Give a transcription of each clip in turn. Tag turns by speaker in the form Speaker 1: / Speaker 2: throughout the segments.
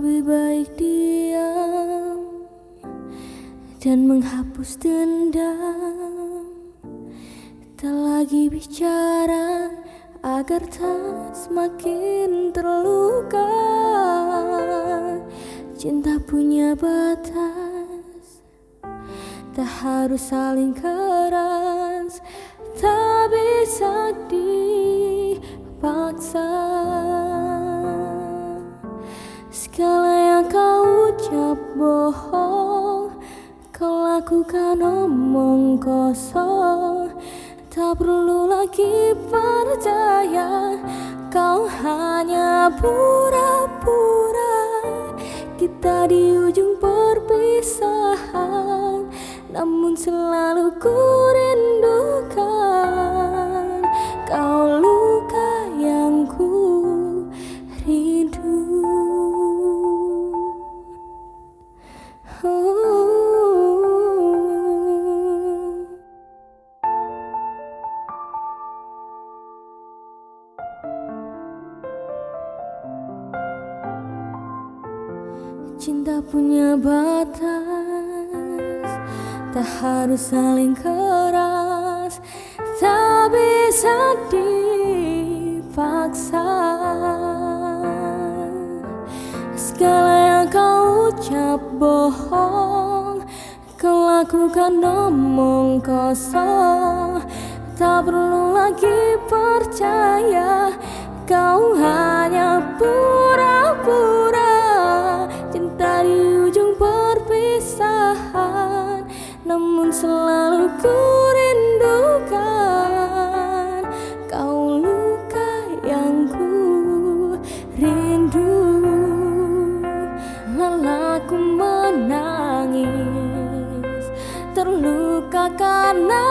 Speaker 1: Lebih baik diam dan menghapus dendam. Tak lagi bicara agar tak semakin terluka. Cinta punya batas Tak harus saling keras kosong. Tak perlu lagi percaya Kau hanya pura-pura. Kita di Tak bisa dipaksa. Segala yang kau ucap bohong Kau lakukan omong kosong. Tak perlu lagi percaya Kau hanya pura-pura. Cinta di ujung perpisahan Namun selalu Terluka karenamu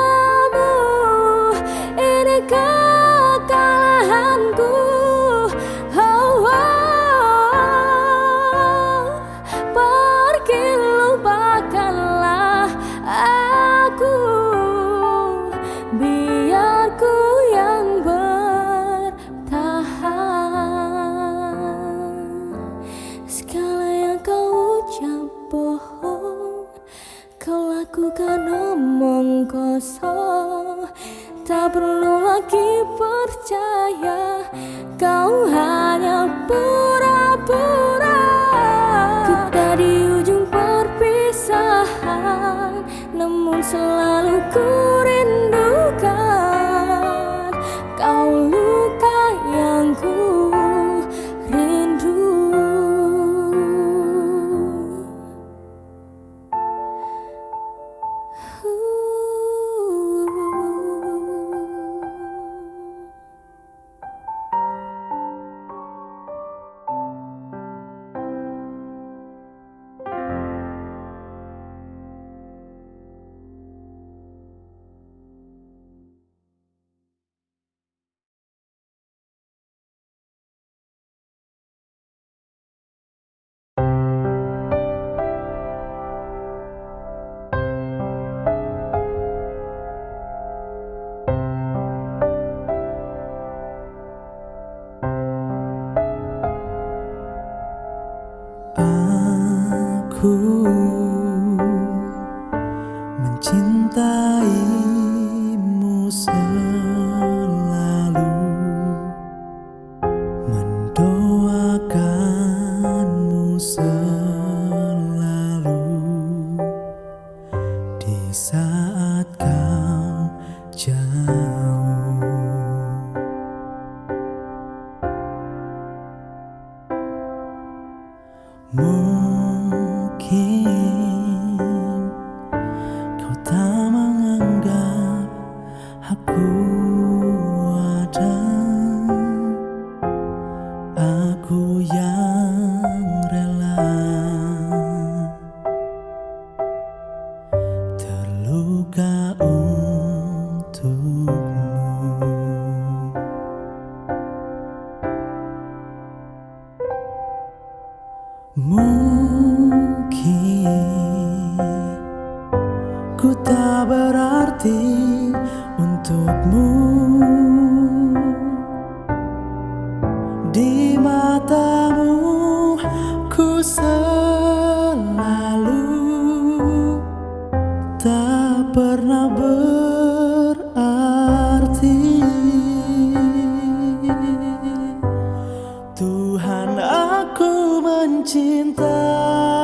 Speaker 1: aku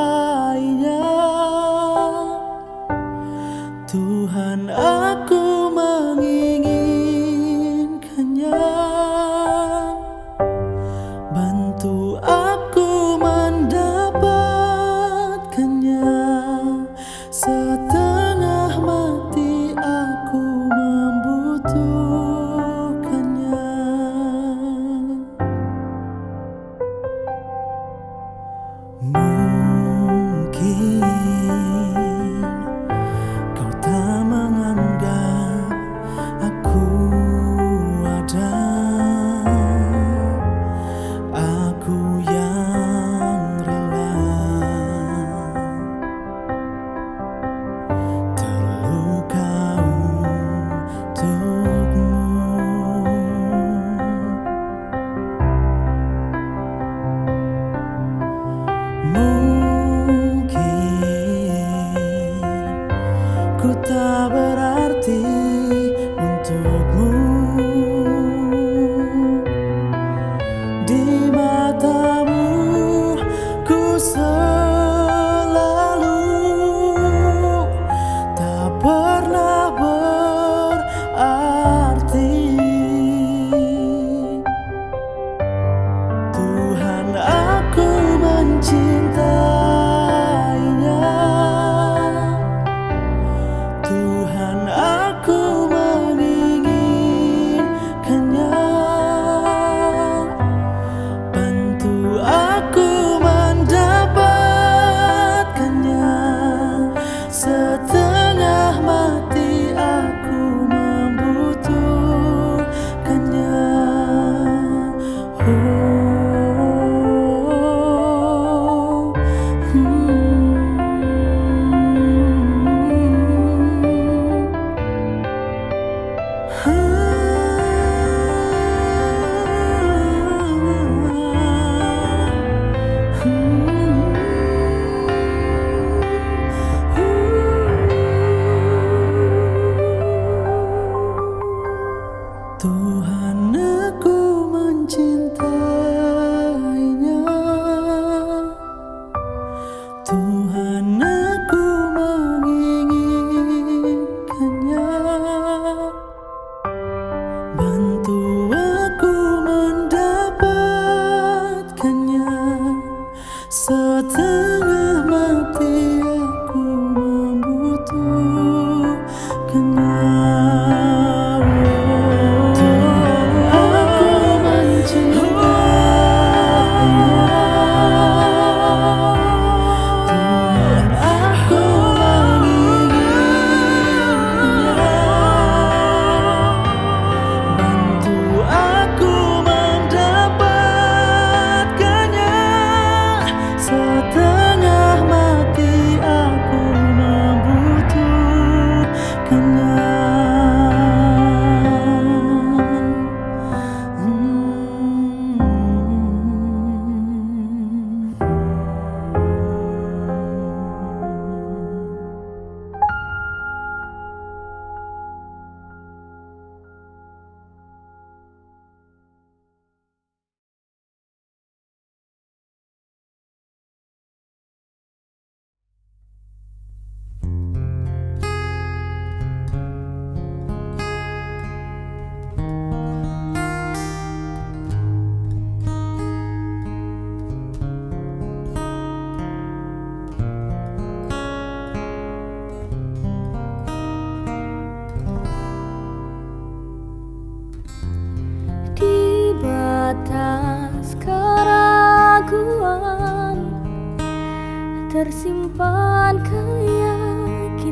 Speaker 1: tersimpan keyakinan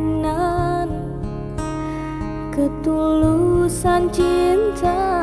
Speaker 1: ketulusan cintaku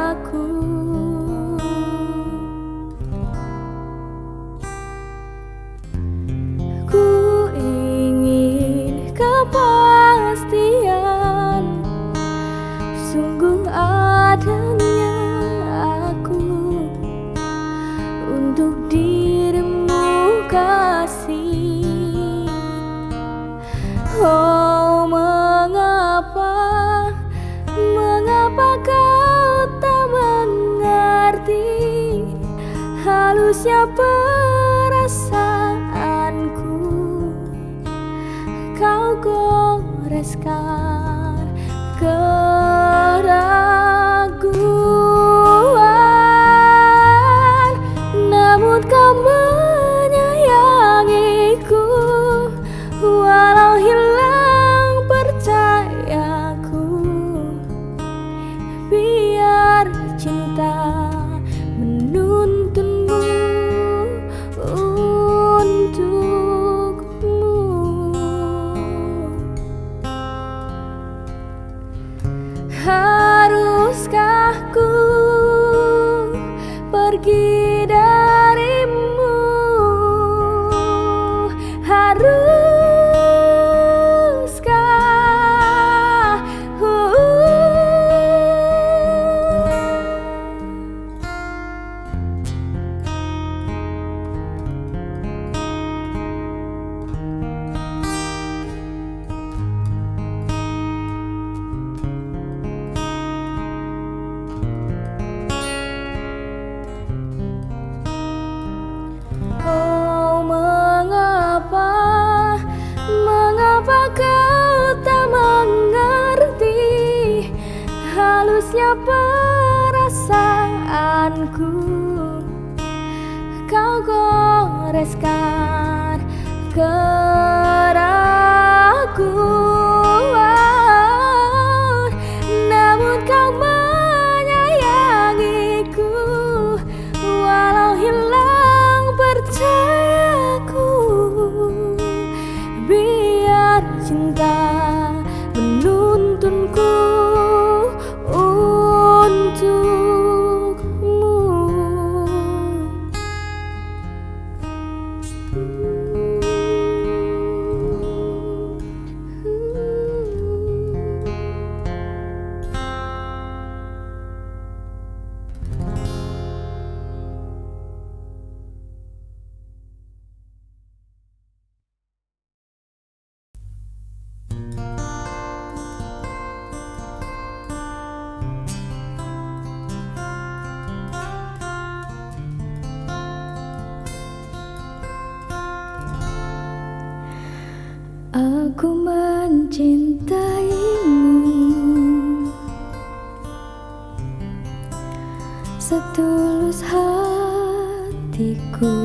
Speaker 2: Setulus hatiku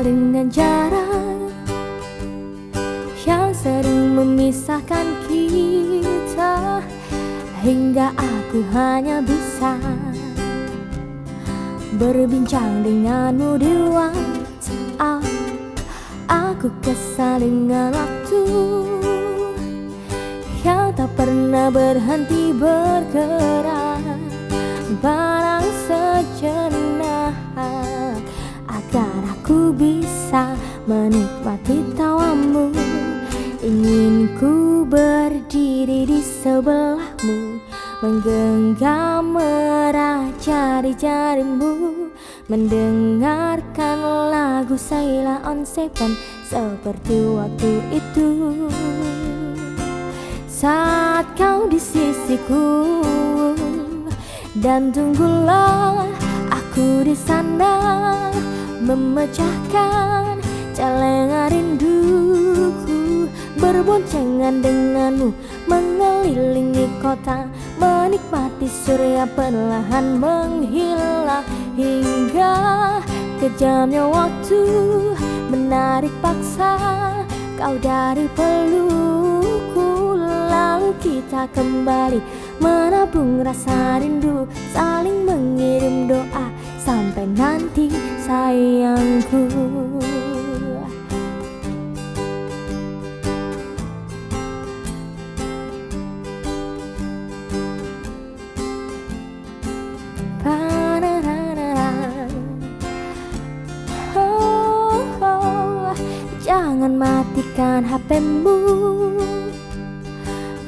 Speaker 2: dengan
Speaker 1: jarak Yang sering memisahkan kita Hingga aku hanya bisa Berbincang denganmu di WhatsApp Aku kesal dengan waktu Yang tak pernah berhenti bergerak. Barang sejenak Aku bisa menikmati tawamu. Ingin ku berdiri di sebelahmu. Menggenggam erat jari-jarimu Mendengarkan lagu Saila on Seven Seperti waktu itu. Saat kau di sisiku Dan tunggulah aku di sana Memecahkan celengan rinduku. Berboncengan denganmu Mengelilingi kota Menikmati surya perlahan menghilang Hingga kejamnya waktu Menarik paksa kau dari pelukku Lalu kita kembali menabung rasa rindu Saling mengirim doa sampai nanti sayangku. Jangan matikan HPmu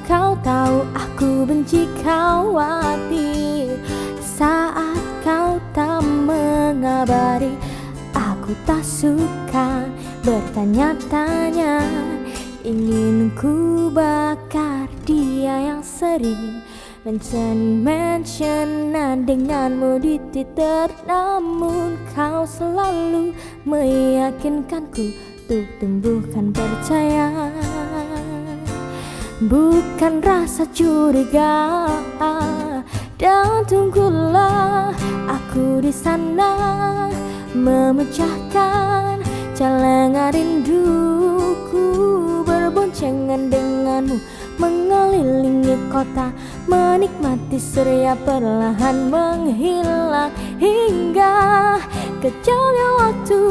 Speaker 1: Kau tahu aku benci Saat kau tak mengabari. Aku tak suka bertanya-tanya. Ingin ku bakar dia yang sering Mention-mentionan. Denganmu di Twitter Namun kau selalu meyakinkanku Untuk tumbuhkan percaya. Bukan rasa curiga Dan tunggulah aku di sana Memecahkan celengan rinduku Berboncengan denganmu Mengelilingi kota Menikmati surya perlahan menghilang Hingga kejamnya waktu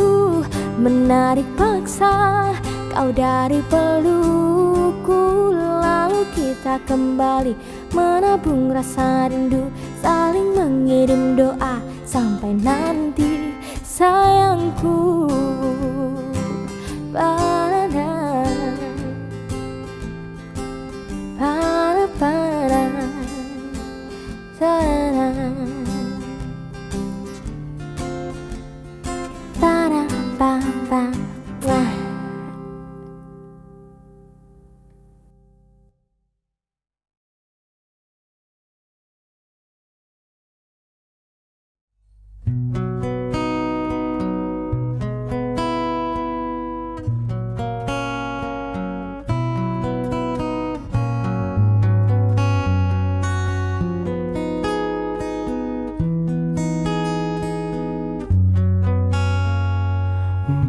Speaker 1: Menarik paksa kau dari pelukku Lalu kita kembali menabung rasa rindu Saling mengirim doa. Sampai nanti sayangku Pada para para para para pa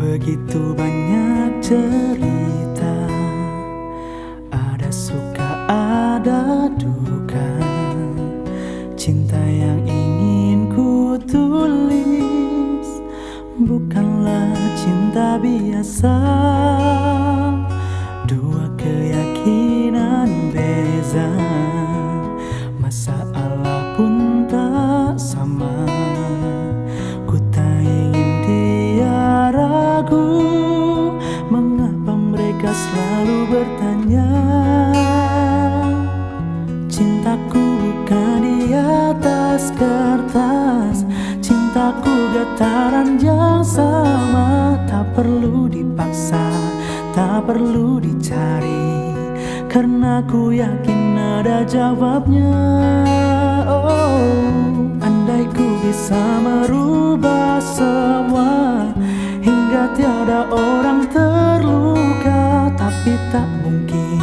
Speaker 1: pa wah.
Speaker 3: cerita. Ada suka ada duka. Cinta yang ingin ku tulis Bukanlah cinta biasa. Dua keyakinan beza bertanya Cintaku bukan di atas kertas Cintaku getaran yang sama Tak perlu dipaksa, tak perlu dicari Karena ku yakin ada jawabnya. Oh, andai ku bisa merubah semua Hingga tiada orang terluka Tapi tak mungkin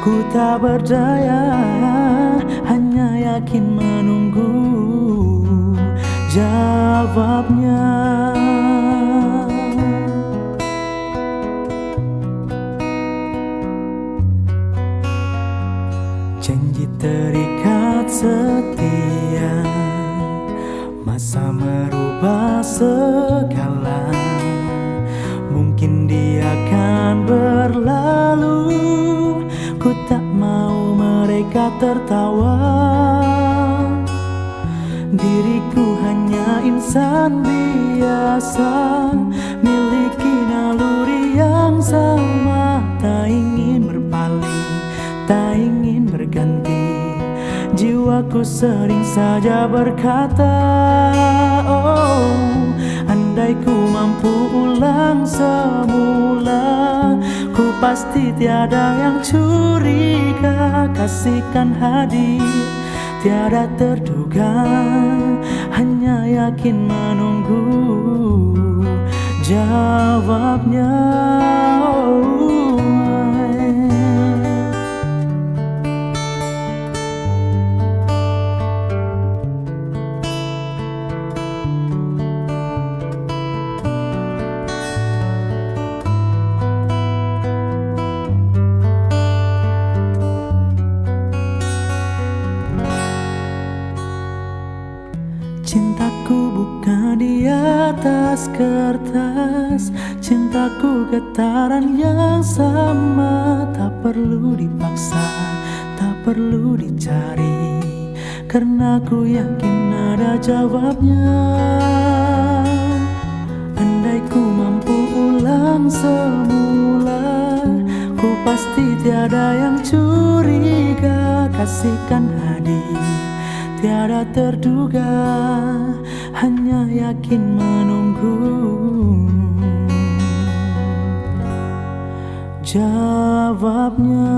Speaker 3: Ku tak berdaya Hanya yakin menunggu Jawabnya. Janji terikat setia Masa merubah segala tertawa. Diriku hanya insan biasa Miliki naluri yang sama. Tak ingin berpaling, tak ingin berganti. Jiwaku sering saja berkata Oh, andai ku mampu ulang semula Ku pasti tiada yang curiga. Kasihkan hadir tiada terduga. Hanya yakin menunggu jawabnya. Oh, atas kertas Cintaku getaran yang sama. Tak perlu dipaksa, tak perlu dicari Karena ku yakin ada jawabnya. Andai ku mampu ulang semula Ku pasti tiada yang curiga. Kasihkan hadir tiada terduga yakin menunggu. Jawabnya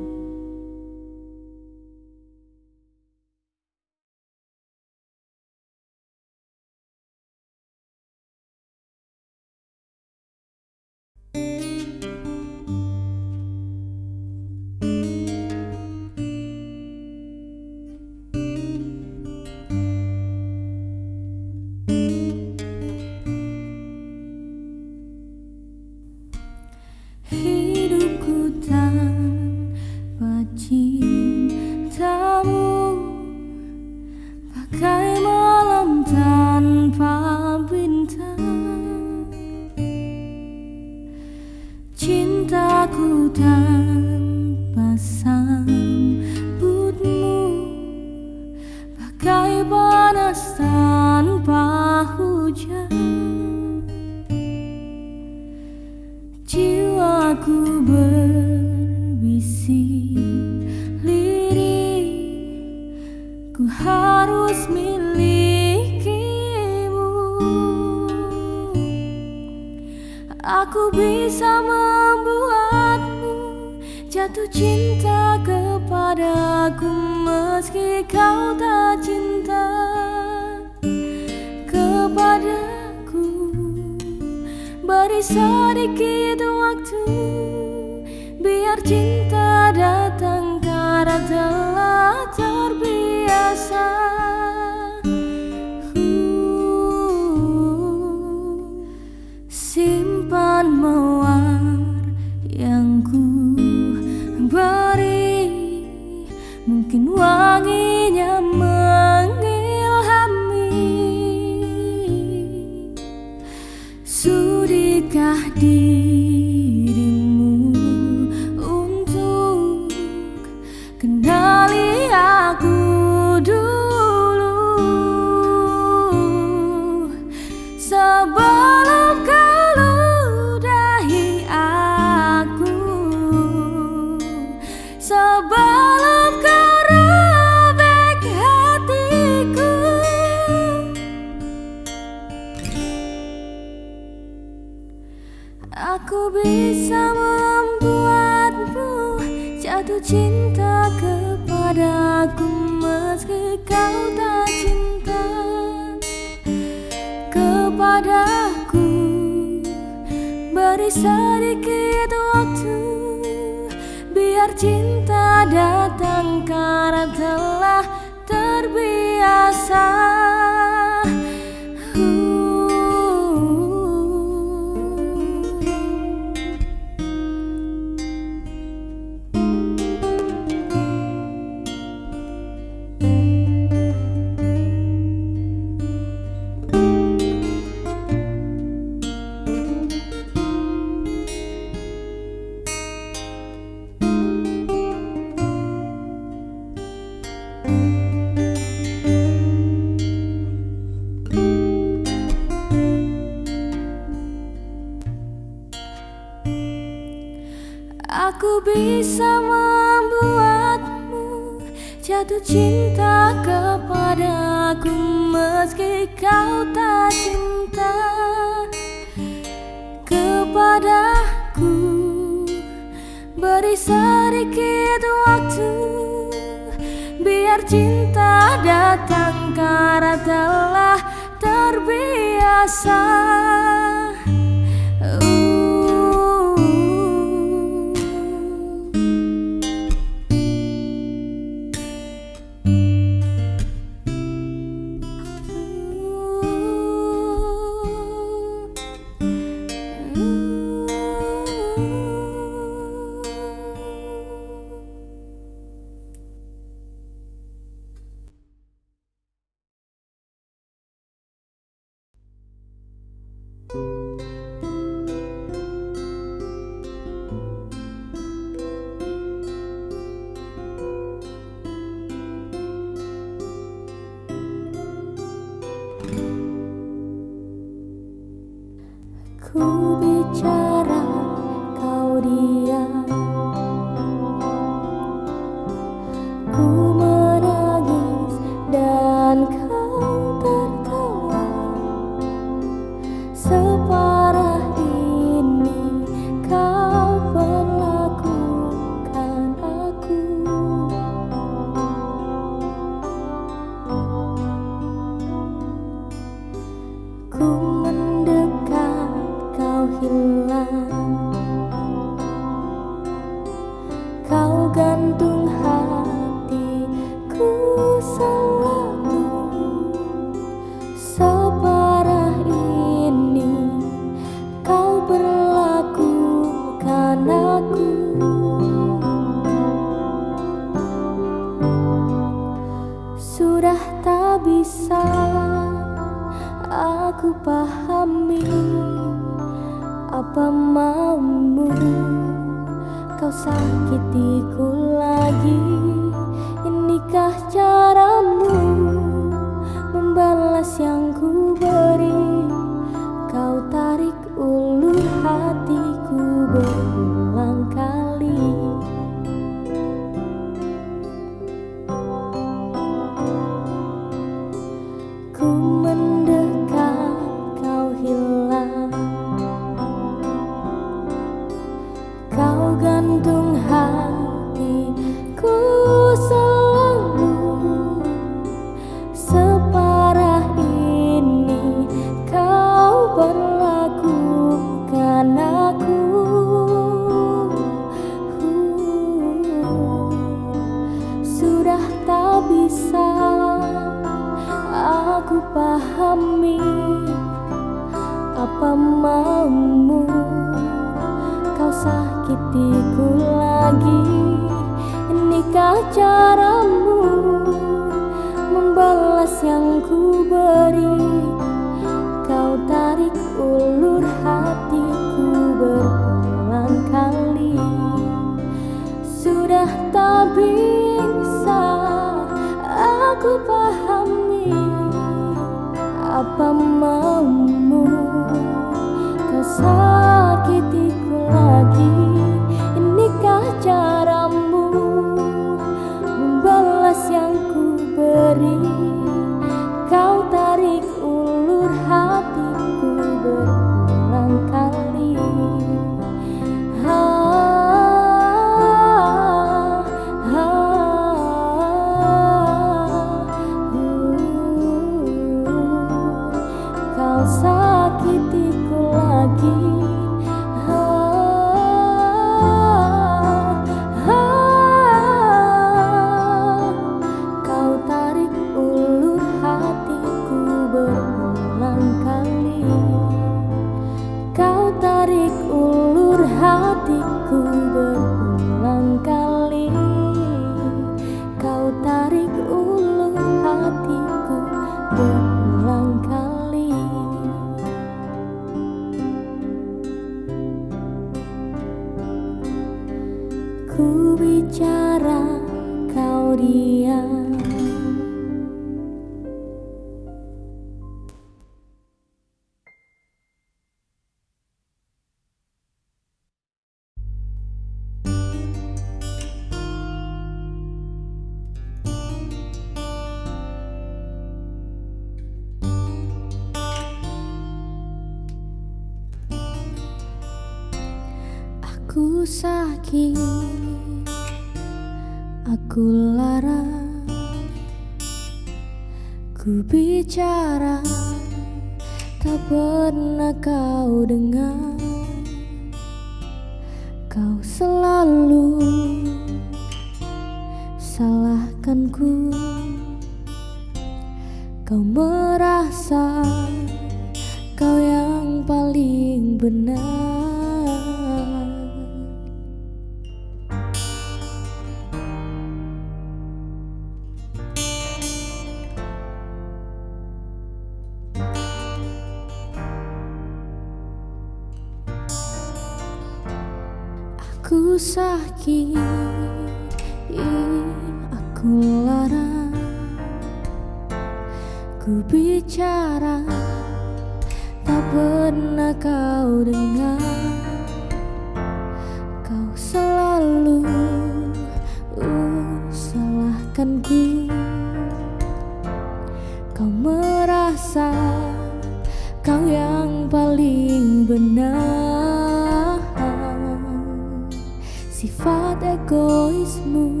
Speaker 1: sifat egoismu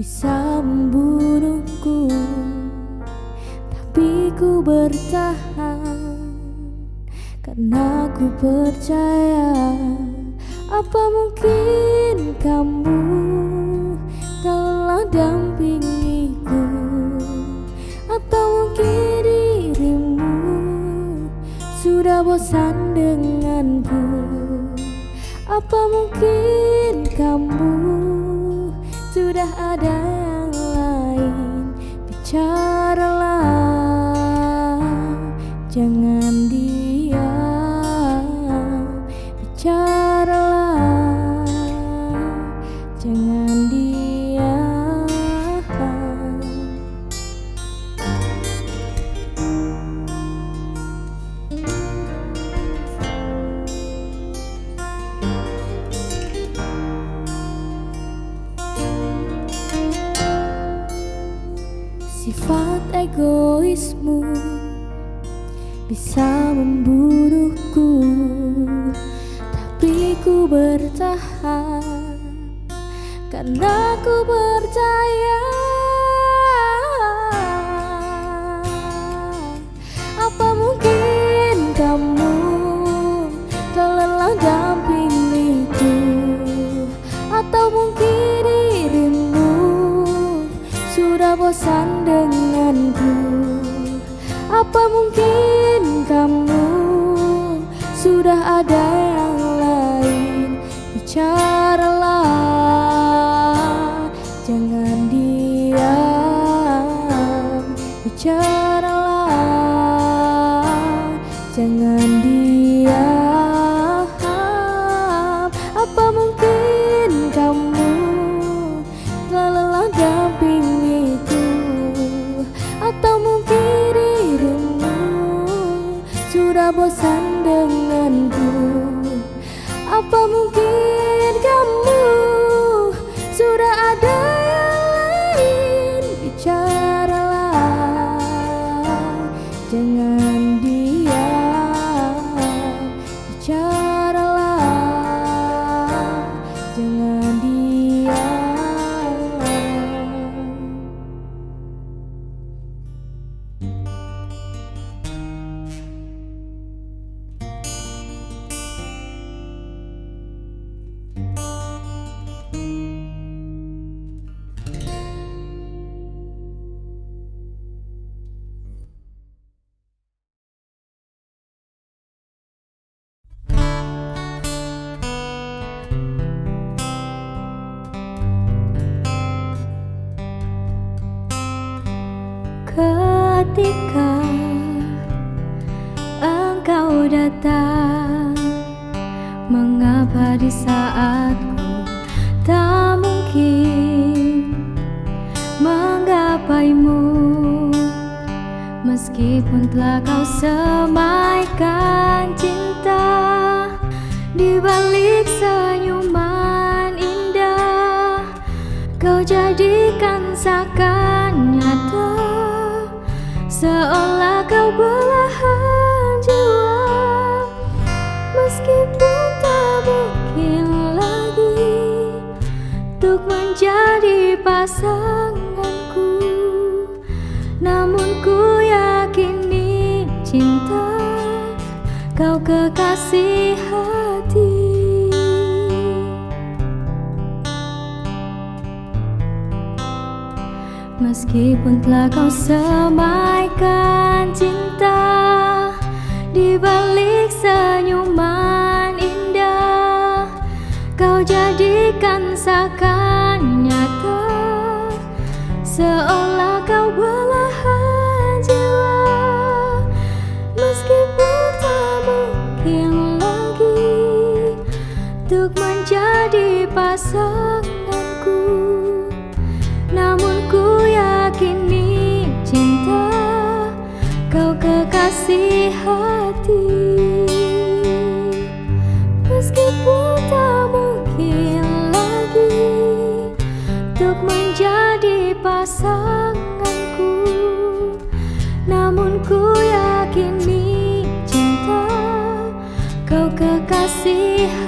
Speaker 1: bisa membunuhku tapi ku bertahan karena ku percaya apa mungkin kamu telah dampingiku atau mungkin dirimu sudah bosan denganku. Apa mungkin kamu sudah ada bicaralah Jangan di menjadi pasanganku. Namun ku yakini cinta kau kekasih hati. Meskipun telah kau semaikan cinta Di balik senyuman indah Kau jadikan
Speaker 4: sakan see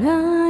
Speaker 4: 了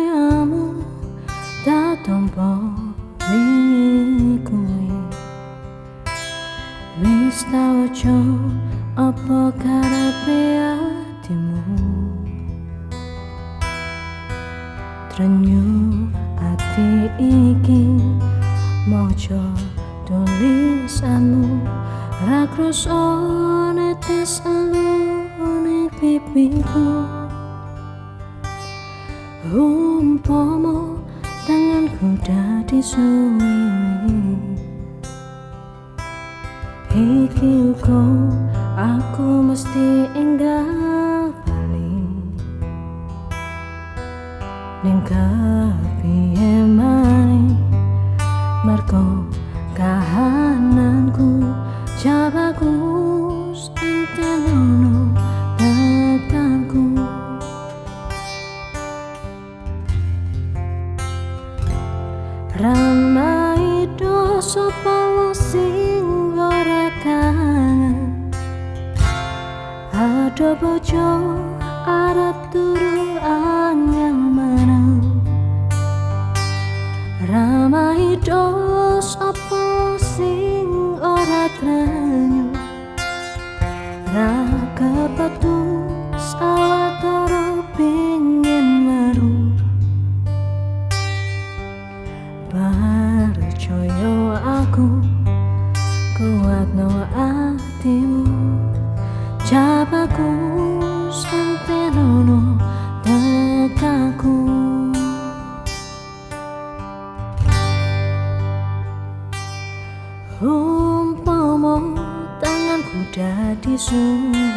Speaker 4: jadi sunyi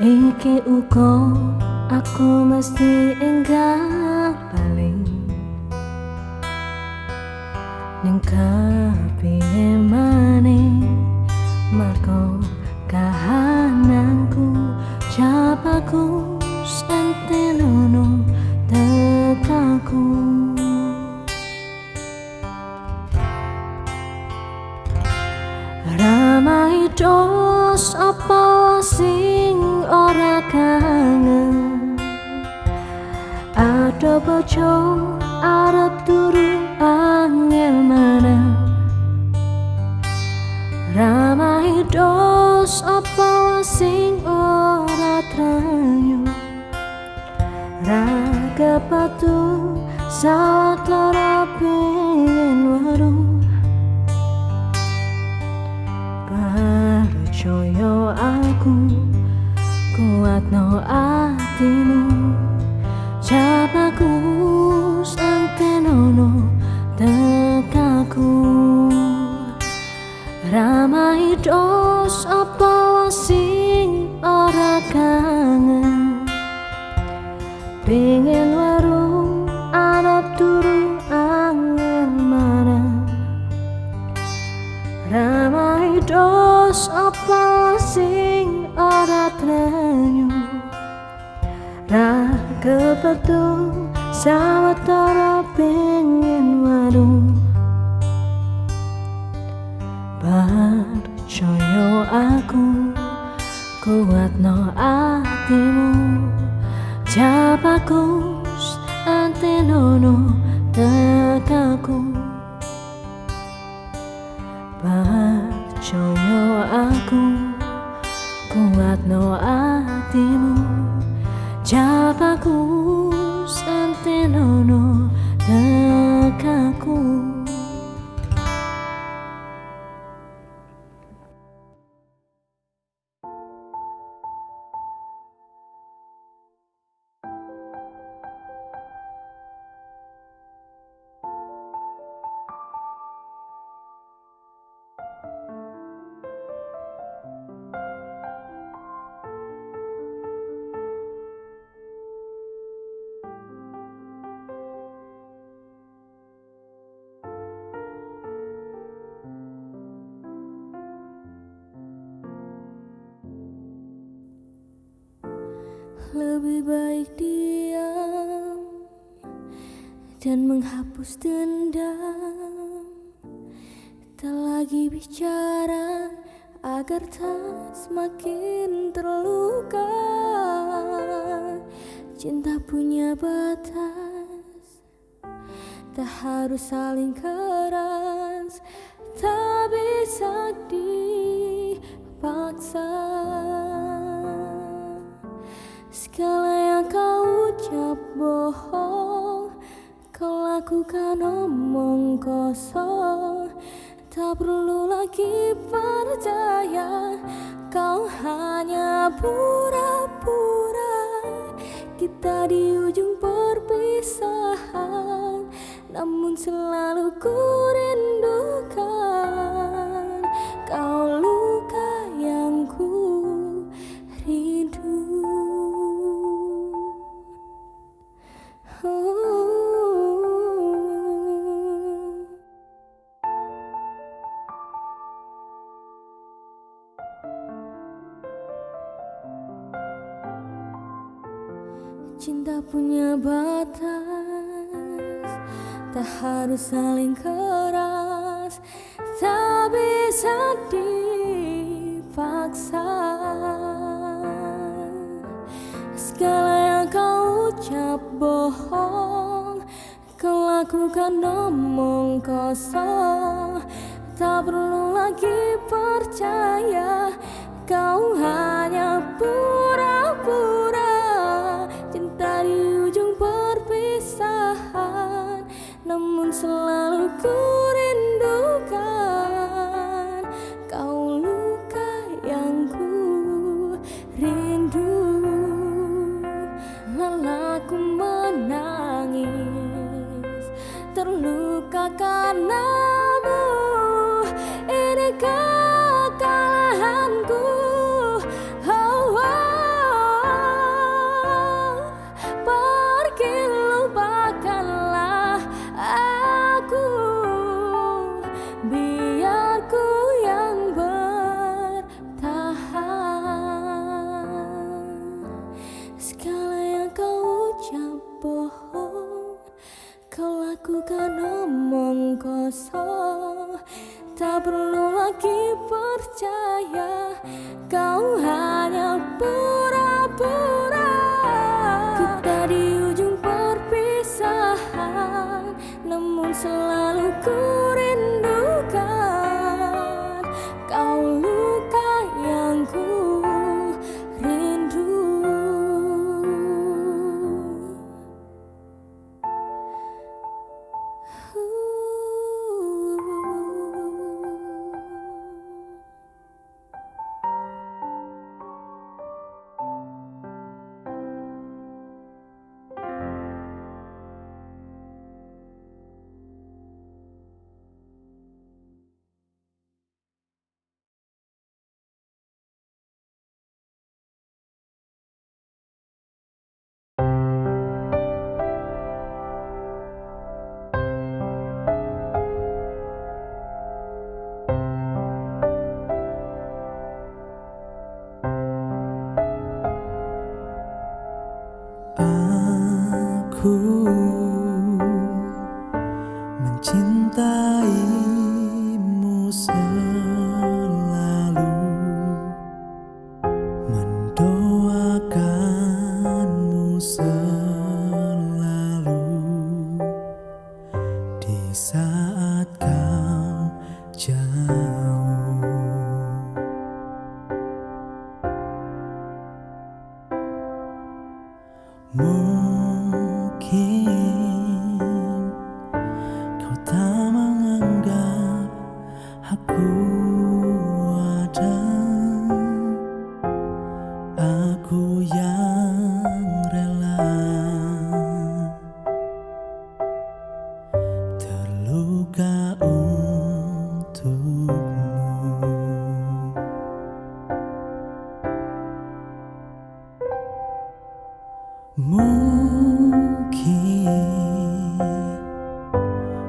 Speaker 4: Iki uko aku mesti enggak paling
Speaker 1: Nengkau menghapus dendam. Tak lagi bicara agar tak semakin terluka. Cinta punya batas Tak harus saling keras kosong. Tak perlu lagi percaya Kau hanya pura-pura. Kita di ujung perpisahan Namun selalu ku harus saling keras. Tak bisa dipaksa. Segala yang kau ucap bohong Kau lakukan omong kosong. Tak perlu lagi percaya Kau hanya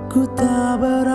Speaker 1: ku tak
Speaker 3: berarti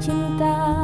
Speaker 1: cinta